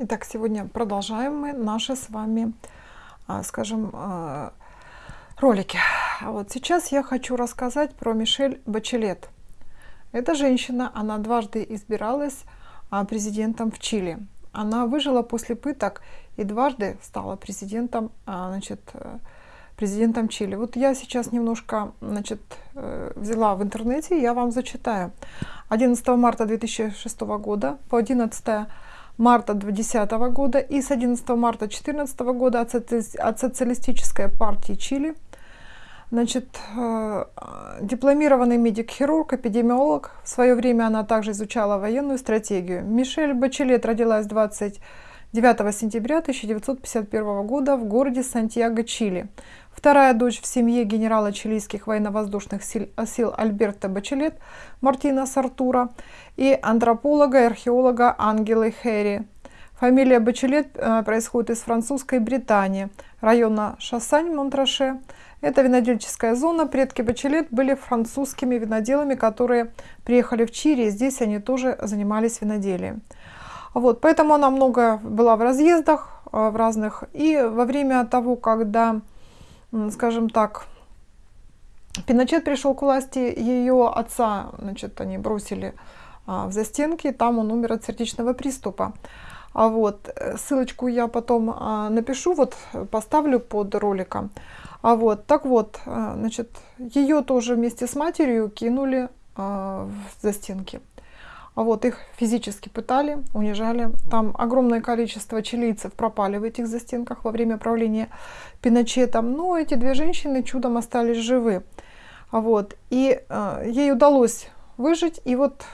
Итак, сегодня продолжаем мы наши с вами, а, скажем, а, ролики. Вот сейчас я хочу рассказать про Мишель Бачелет. Эта женщина, она дважды избиралась а, президентом в Чили. Она выжила после пыток и дважды стала президентом, значит, президентом Чили. Вот я сейчас немножко значит, э, взяла в интернете, я вам зачитаю. 11 марта 2006 года по 11 марта 2010 года и с 11 марта 2014 года от Социалистической партии Чили. Значит, э, дипломированный медик-хирург, эпидемиолог. В свое время она также изучала военную стратегию. Мишель Бачелет родилась 29 сентября 1951 года в городе Сантьяго, Чили. Вторая дочь в семье генерала чилийских военно-воздушных сил, сил Альберта Бачелет, Мартина Сартура и антрополога и археолога Ангелы Хэри. Фамилия Бачелет э, происходит из французской Британии, района Шассань-Монтраше. Это винодельческая зона. Предки Бачелет были французскими виноделами, которые приехали в Чири, и здесь они тоже занимались виноделием. Вот, поэтому она много была в разъездах, э, в разных. И во время того, когда скажем так, Пиночет пришел к власти, ее отца, значит, они бросили а, в застенки, там он умер от сердечного приступа. А вот э, ссылочку я потом а, напишу, вот поставлю под роликом. А вот, так вот, а, значит, ее тоже вместе с матерью кинули а, в застенки. А вот их физически пытали, унижали. Там огромное количество чилийцев пропали в этих застенках во время правления Пиночета. Но эти две женщины чудом остались живы. А вот. И э, ей удалось выжить. И вот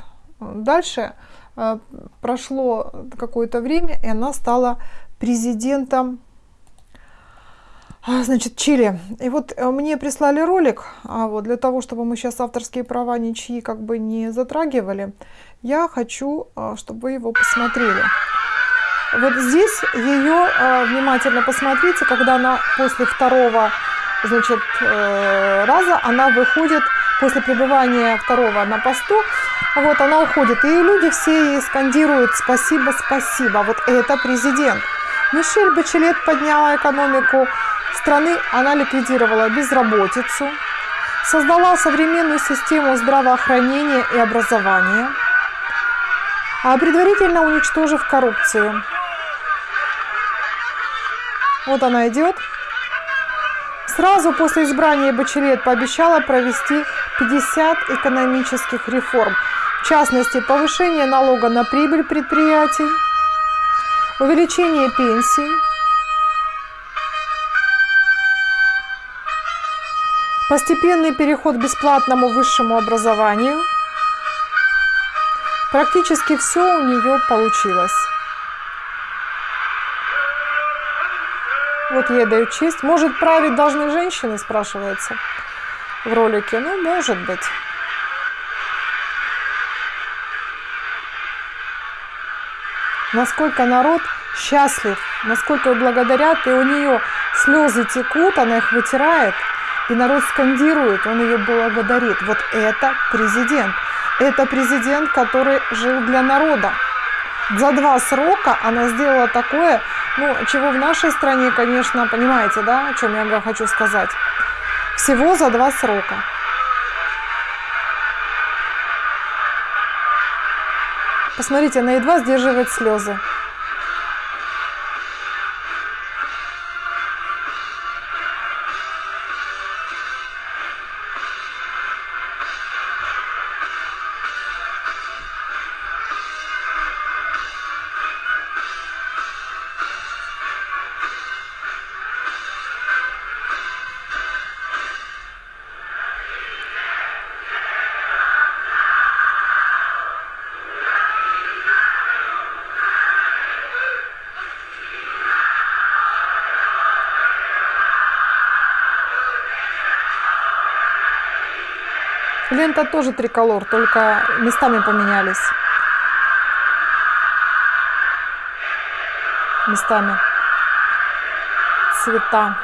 э, дальше э, прошло какое-то время, и она стала президентом значит, Чили. И вот э, мне прислали ролик, а вот для того, чтобы мы сейчас авторские права ничьи как бы не затрагивали, я хочу, а, чтобы вы его посмотрели. Вот здесь ее внимательно посмотрите, когда она после второго, значит, э, раза, она выходит после пребывания второго на посту, вот она уходит, и люди все ей скандируют «Спасибо, спасибо». Вот это президент. Мишель Бачелет подняла экономику страны она ликвидировала безработицу, создала современную систему здравоохранения и образования, а предварительно уничтожив коррупцию. Вот она идет. Сразу после избрания Бачелет пообещала провести 50 экономических реформ, в частности, повышение налога на прибыль предприятий, увеличение пенсий, Постепенный переход к бесплатному высшему образованию. Практически все у нее получилось. Вот ей дают честь. Может, править должны женщины, спрашивается в ролике. Ну, может быть. Насколько народ счастлив, насколько благодарят, и у нее слезы текут, она их вытирает – и народ скандирует, он ее благодарит. Вот это президент. Это президент, который жил для народа. За два срока она сделала такое, ну, чего в нашей стране, конечно, понимаете, да, о чем я хочу сказать. Всего за два срока. Посмотрите, она едва сдерживает слезы. Лента тоже триколор, только местами поменялись. Местами. Цвета.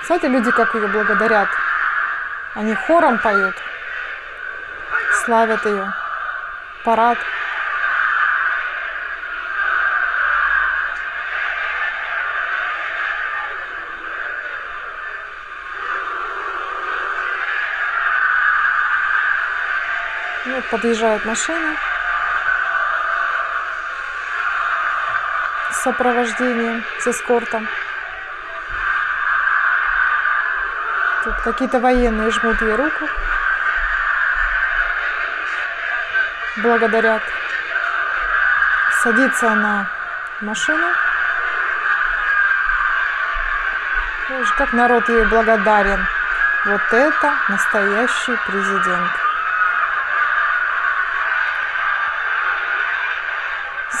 Кстати, люди как ее благодарят. Они хором поют. славят ее. Парад. Подъезжает машина сопровождением, с эскортом. Тут какие-то военные жмут ей руку. Благодарят. Садится она в машину. Видишь, как народ ей благодарен. Вот это настоящий президент.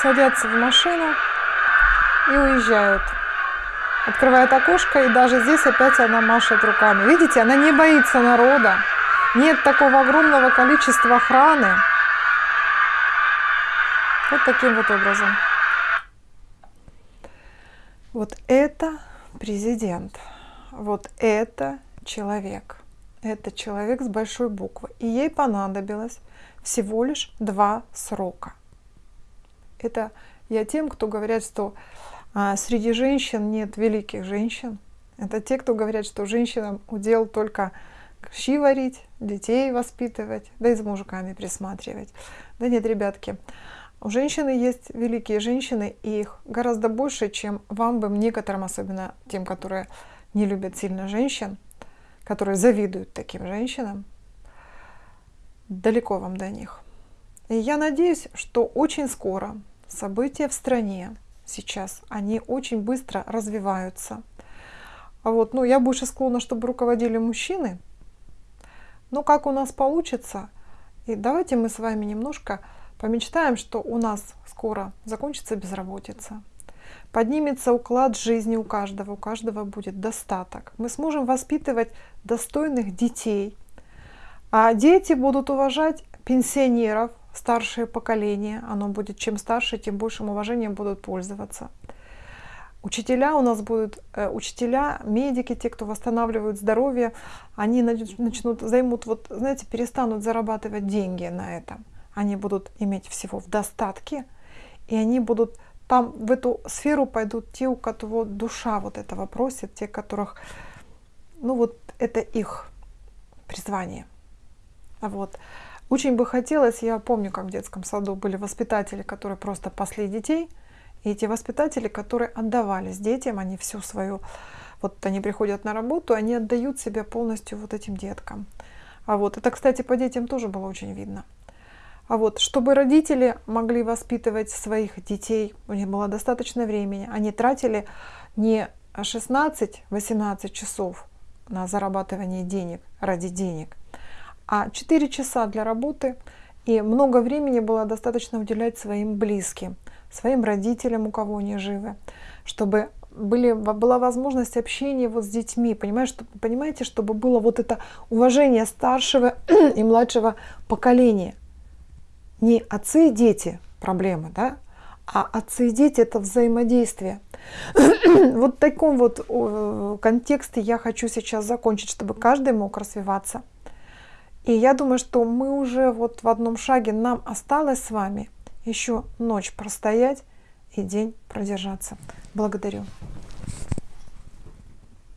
Садятся в машину и уезжают. Открывает окошко, и даже здесь опять она машет руками. Видите, она не боится народа. Нет такого огромного количества охраны. Вот таким вот образом. Вот это президент. Вот это человек. Это человек с большой буквы. И ей понадобилось всего лишь два срока. Это я тем, кто говорят, что а, среди женщин нет великих женщин. Это те, кто говорят, что женщинам удел только щи варить, детей воспитывать, да и за мужиками присматривать. Да нет, ребятки, у женщины есть великие женщины, и их гораздо больше, чем вам бы, некоторым, особенно тем, которые не любят сильно женщин, которые завидуют таким женщинам, далеко вам до них. И я надеюсь, что очень скоро события в стране сейчас, они очень быстро развиваются. А вот, ну, я больше склонна, чтобы руководили мужчины. Но как у нас получится? И давайте мы с вами немножко помечтаем, что у нас скоро закончится безработица. Поднимется уклад жизни у каждого, у каждого будет достаток. Мы сможем воспитывать достойных детей. А дети будут уважать пенсионеров, старшее поколение, оно будет, чем старше, тем большим уважением будут пользоваться. Учителя у нас будут, э, учителя, медики, те, кто восстанавливают здоровье, они начнут, займут, вот, знаете, перестанут зарабатывать деньги на этом. Они будут иметь всего в достатке, и они будут там в эту сферу пойдут те, у кого душа вот этого просит, те, которых, ну вот это их призвание. Вот. Очень бы хотелось, я помню, как в детском саду были воспитатели, которые просто пасли детей, и эти воспитатели, которые отдавались детям, они всю свою, вот они приходят на работу, они отдают себя полностью вот этим деткам. А вот это, кстати, по детям тоже было очень видно. А вот, чтобы родители могли воспитывать своих детей, у них было достаточно времени, они тратили не 16-18 часов на зарабатывание денег ради денег, а 4 часа для работы и много времени было достаточно уделять своим близким, своим родителям, у кого они живы, чтобы были, была возможность общения вот с детьми, понимаешь, понимаете, чтобы было вот это уважение старшего и младшего поколения. Не отцы и дети проблема, да, а отцы и дети это взаимодействие. вот в таком вот контексте я хочу сейчас закончить, чтобы каждый мог развиваться. И я думаю, что мы уже вот в одном шаге, нам осталось с вами еще ночь простоять и день продержаться. Благодарю.